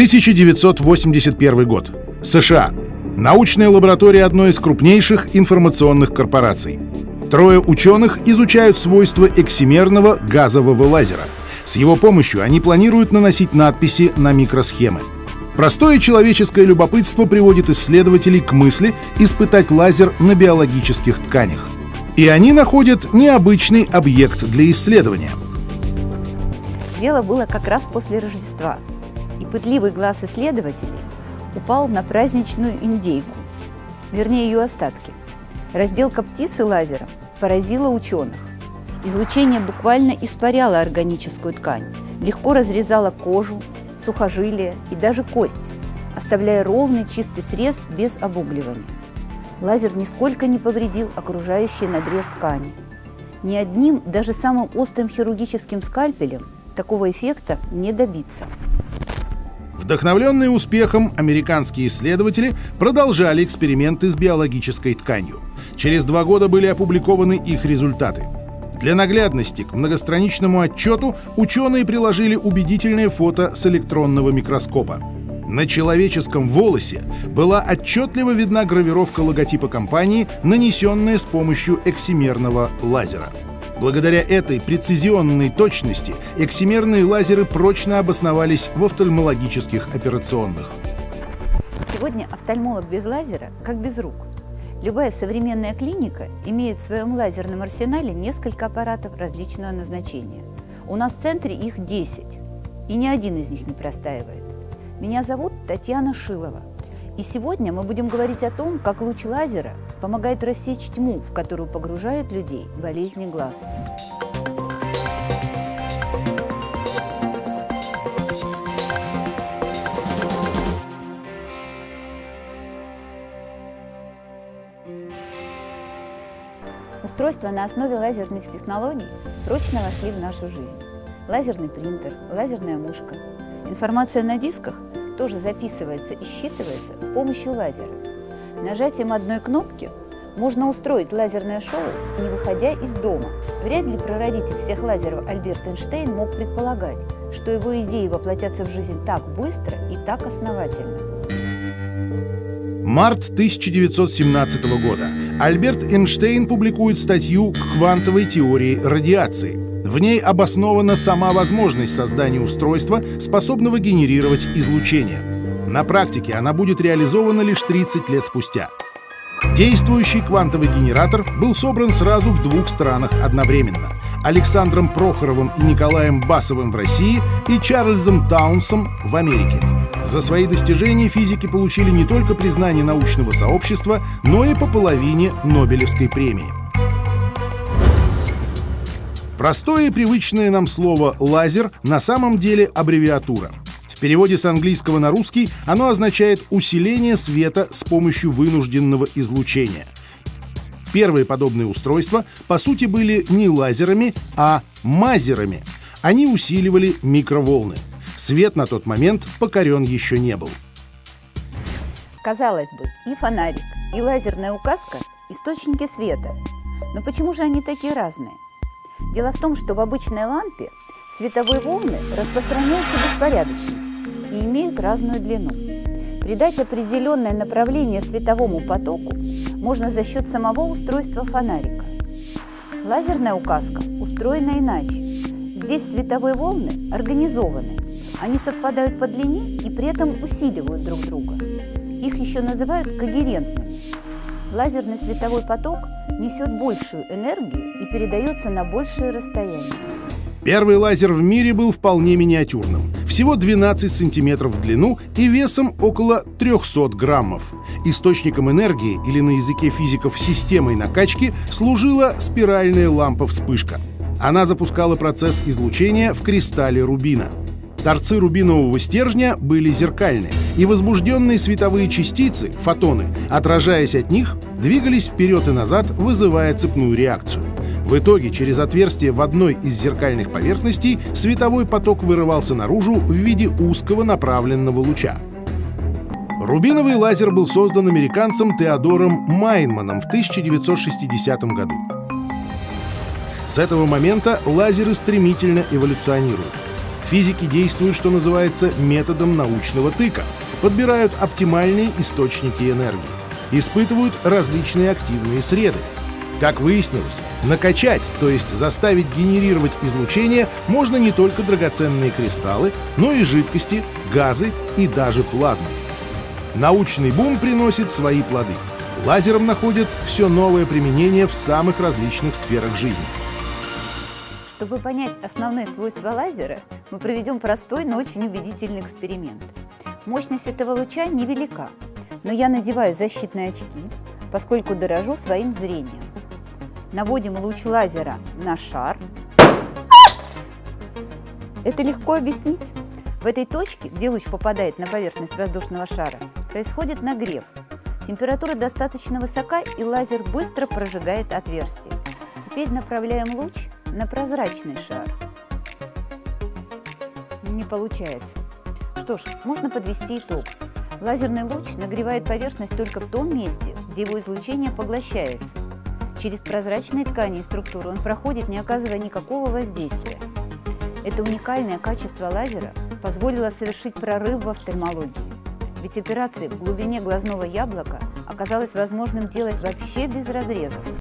1981 год. США. Научная лаборатория одной из крупнейших информационных корпораций. Трое ученых изучают свойства эксимерного газового лазера. С его помощью они планируют наносить надписи на микросхемы. Простое человеческое любопытство приводит исследователей к мысли испытать лазер на биологических тканях. И они находят необычный объект для исследования. Дело было как раз после Рождества, пытливый глаз исследователей упал на праздничную индейку, вернее ее остатки. Разделка птицы лазером поразила ученых. Излучение буквально испаряло органическую ткань, легко разрезало кожу, сухожилия и даже кость, оставляя ровный чистый срез без обугливания. Лазер нисколько не повредил окружающий надрез ткани. Ни одним, даже самым острым хирургическим скальпелем такого эффекта не добиться. Вдохновленные успехом, американские исследователи продолжали эксперименты с биологической тканью. Через два года были опубликованы их результаты. Для наглядности к многостраничному отчету ученые приложили убедительное фото с электронного микроскопа. На человеческом волосе была отчетливо видна гравировка логотипа компании, нанесенная с помощью эксимерного лазера. Благодаря этой прецизионной точности эксимерные лазеры прочно обосновались в офтальмологических операционных. Сегодня офтальмолог без лазера как без рук. Любая современная клиника имеет в своем лазерном арсенале несколько аппаратов различного назначения. У нас в центре их 10, и ни один из них не простаивает. Меня зовут Татьяна Шилова. И сегодня мы будем говорить о том, как луч лазера помогает рассечь тьму, в которую погружают людей болезни глаз. Устройства на основе лазерных технологий прочно вошли в нашу жизнь. Лазерный принтер, лазерная мушка. Информация на дисках тоже записывается и считывается с помощью лазера. Нажатием одной кнопки можно устроить лазерное шоу, не выходя из дома. Вряд ли прародитель всех лазеров Альберт Эйнштейн мог предполагать, что его идеи воплотятся в жизнь так быстро и так основательно. Март 1917 года. Альберт Эйнштейн публикует статью к квантовой теории радиации. В ней обоснована сама возможность создания устройства, способного генерировать излучение. На практике она будет реализована лишь 30 лет спустя. Действующий квантовый генератор был собран сразу в двух странах одновременно — Александром Прохоровым и Николаем Басовым в России и Чарльзом Таунсом в Америке. За свои достижения физики получили не только признание научного сообщества, но и по половине Нобелевской премии. Простое и привычное нам слово «лазер» на самом деле аббревиатура. В переводе с английского на русский оно означает усиление света с помощью вынужденного излучения. Первые подобные устройства, по сути, были не лазерами, а мазерами. Они усиливали микроволны. Свет на тот момент покорен еще не был. Казалось бы, и фонарик, и лазерная указка – источники света. Но почему же они такие разные? Дело в том, что в обычной лампе световые волны распространяются беспорядочно и имеют разную длину. Придать определенное направление световому потоку можно за счет самого устройства фонарика. Лазерная указка устроена иначе. Здесь световые волны организованы. Они совпадают по длине и при этом усиливают друг друга. Их еще называют когерентными. Лазерный световой поток несет большую энергию и передается на большие расстояния. Первый лазер в мире был вполне миниатюрным. Всего 12 сантиметров в длину и весом около 300 граммов. Источником энергии, или на языке физиков системой накачки, служила спиральная лампа-вспышка. Она запускала процесс излучения в кристалле рубина. Торцы рубинового стержня были зеркальны, и возбужденные световые частицы, фотоны, отражаясь от них, двигались вперед и назад, вызывая цепную реакцию. В итоге через отверстие в одной из зеркальных поверхностей световой поток вырывался наружу в виде узкого направленного луча. Рубиновый лазер был создан американцем Теодором Майнманом в 1960 году. С этого момента лазеры стремительно эволюционируют. Физики действуют, что называется, методом научного тыка. Подбирают оптимальные источники энергии. Испытывают различные активные среды. Как выяснилось, накачать, то есть заставить генерировать излучение, можно не только драгоценные кристаллы, но и жидкости, газы и даже плазму. Научный бум приносит свои плоды. Лазером находят все новое применение в самых различных сферах жизни. Чтобы понять основные свойства лазера, мы проведем простой, но очень убедительный эксперимент. Мощность этого луча невелика, но я надеваю защитные очки, поскольку дорожу своим зрением. Наводим луч лазера на шар. Это легко объяснить. В этой точке, где луч попадает на поверхность воздушного шара, происходит нагрев. Температура достаточно высока, и лазер быстро прожигает отверстие. Теперь направляем луч на прозрачный шар. Не получается. Что ж, можно подвести итог. Лазерный луч нагревает поверхность только в том месте, где его излучение поглощается. Через прозрачные ткани и структуру он проходит, не оказывая никакого воздействия. Это уникальное качество лазера позволило совершить прорыв в офтальмологии. Ведь операции в глубине глазного яблока оказалось возможным делать вообще без разрезов.